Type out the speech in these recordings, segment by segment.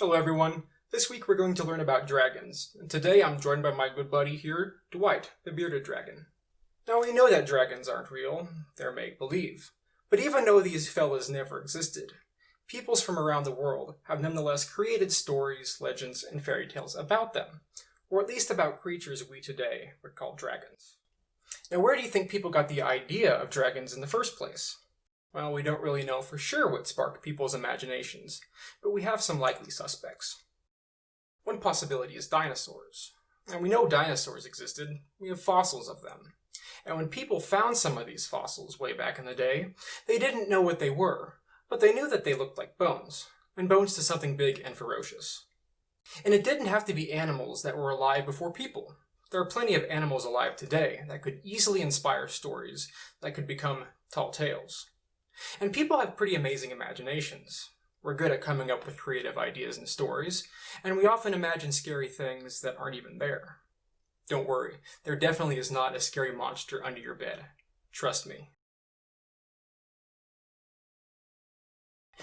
Hello everyone. This week we're going to learn about dragons, and today I'm joined by my good buddy here, Dwight, the bearded dragon. Now we know that dragons aren't real, they're make-believe. But even though these fellas never existed, peoples from around the world have nonetheless created stories, legends, and fairy tales about them, or at least about creatures we today would call dragons. Now where do you think people got the idea of dragons in the first place? Well, we don't really know for sure what sparked people's imaginations, but we have some likely suspects. One possibility is dinosaurs. And we know dinosaurs existed, we have fossils of them. And when people found some of these fossils way back in the day, they didn't know what they were, but they knew that they looked like bones, and bones to something big and ferocious. And it didn't have to be animals that were alive before people. There are plenty of animals alive today that could easily inspire stories that could become tall tales. And people have pretty amazing imaginations. We're good at coming up with creative ideas and stories, and we often imagine scary things that aren't even there. Don't worry, there definitely is not a scary monster under your bed. Trust me.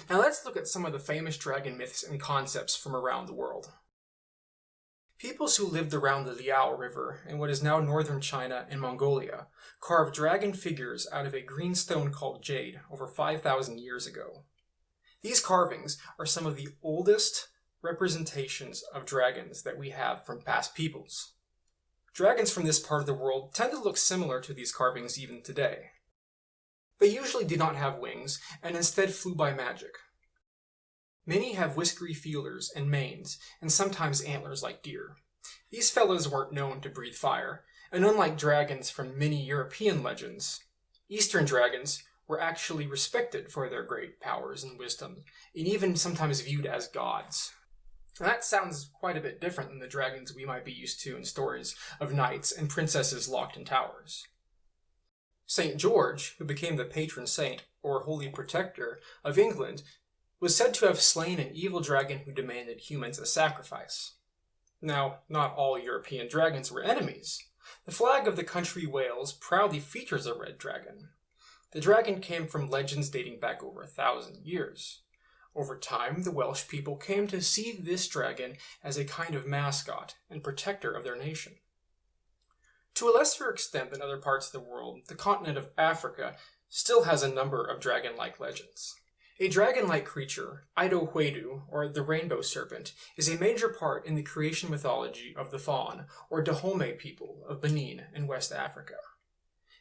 Now let's look at some of the famous dragon myths and concepts from around the world. Peoples who lived around the Liao River in what is now northern China and Mongolia carved dragon figures out of a green stone called jade over 5,000 years ago. These carvings are some of the oldest representations of dragons that we have from past peoples. Dragons from this part of the world tend to look similar to these carvings even today. They usually did not have wings and instead flew by magic. Many have whiskery feelers and manes, and sometimes antlers like deer. These fellows weren't known to breathe fire, and unlike dragons from many European legends, Eastern dragons were actually respected for their great powers and wisdom, and even sometimes viewed as gods. And that sounds quite a bit different than the dragons we might be used to in stories of knights and princesses locked in towers. St. George, who became the patron saint, or holy protector, of England, was said to have slain an evil dragon who demanded humans as sacrifice. Now, not all European dragons were enemies. The flag of the country Wales proudly features a red dragon. The dragon came from legends dating back over a thousand years. Over time, the Welsh people came to see this dragon as a kind of mascot and protector of their nation. To a lesser extent than other parts of the world, the continent of Africa still has a number of dragon-like legends. A dragon-like creature, Aido Hwedo, or the rainbow serpent, is a major part in the creation mythology of the Fon, or Dahomey people of Benin in West Africa.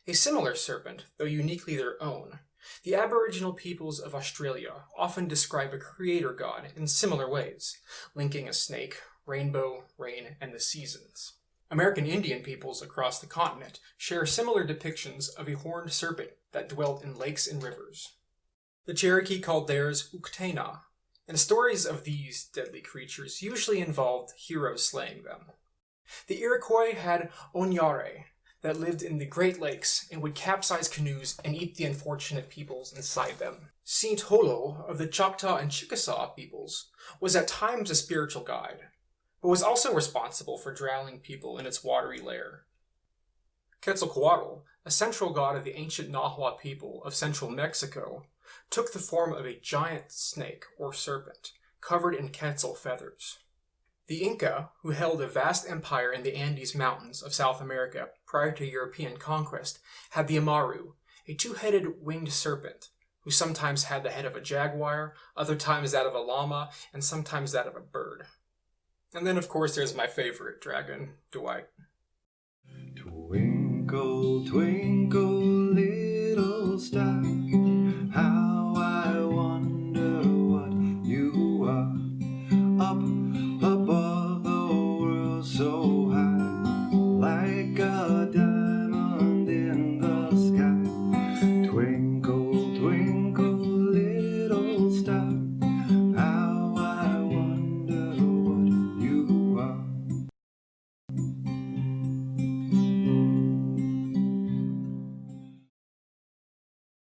A similar serpent, though uniquely their own, the Aboriginal peoples of Australia often describe a creator god in similar ways, linking a snake, rainbow, rain, and the seasons. American Indian peoples across the continent share similar depictions of a horned serpent that dwelt in lakes and rivers. The Cherokee called theirs Uktena, and stories of these deadly creatures usually involved heroes slaying them. The Iroquois had Onyare that lived in the Great Lakes and would capsize canoes and eat the unfortunate peoples inside them. Saint Holo of the Choctaw and Chickasaw peoples was at times a spiritual guide, but was also responsible for drowning people in its watery lair. Quetzalcoatl, a central god of the ancient Nahua people of central Mexico, took the form of a giant snake or serpent, covered in quetzal feathers. The Inca, who held a vast empire in the Andes Mountains of South America prior to European conquest, had the Amaru, a two-headed winged serpent, who sometimes had the head of a jaguar, other times that of a llama, and sometimes that of a bird. And then, of course, there's my favorite dragon, Dwight. Twinkle, twinkle, little star.